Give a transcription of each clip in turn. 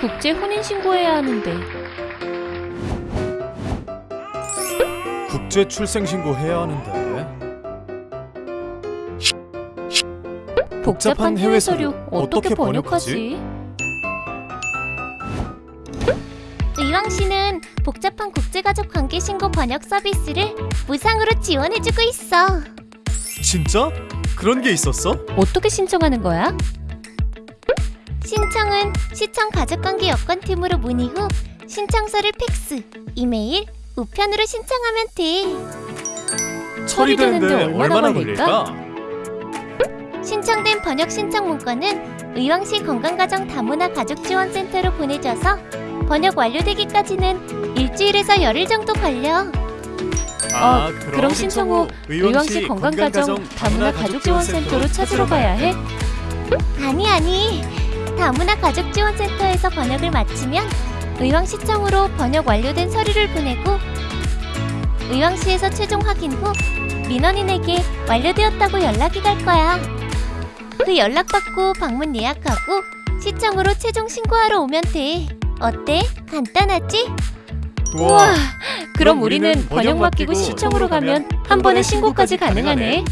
국제 혼인 신고해야 하는데 국제 출생 신고 해야 하는데. 복잡한 해외 서류 어떻게 번역하지? 의왕 씨는 복잡한 국제가족 관계 신고 번역 서비스를 무상으로 지원해주고 있어. 진짜? 그런 게 있었어? 어떻게 신청하는 거야? 신청은 시청 가족관계 여건팀으로 문의 후 신청서를 팩스, 이메일, 우편으로 신청하면 돼. 처리되는데 얼마나 걸릴까? 신청된 번역 신청 문건은 의왕시 건강가정 다문화 가족지원센터로 보내줘서 번역 완료되기까지는 일주일에서 열일 정도 걸려. 어, 그럼 신청 후 의왕시 건강가정 다문화 가족지원센터로 찾으러 가야 해? 아니 아니. 다문화 가족지원센터에서 번역을 마치면 의왕시청으로 번역 완료된 서류를 보내고 의왕시에서 최종 확인 후 민원인에게 완료되었다고 연락이 갈 거야. 그 연락받고 방문 예약하고 시청으로 최종 신고하러 오면 돼. 어때? 간단하지? 우와, 그럼 우리는 번역 맡기고 시청으로 가면 한 번에 신고까지 가능하네.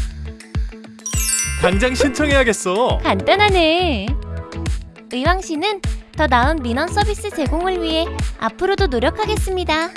당장 신청해야겠어. 간단하네. 의왕시는 더 나은 민원 서비스 제공을 위해 앞으로도 노력하겠습니다.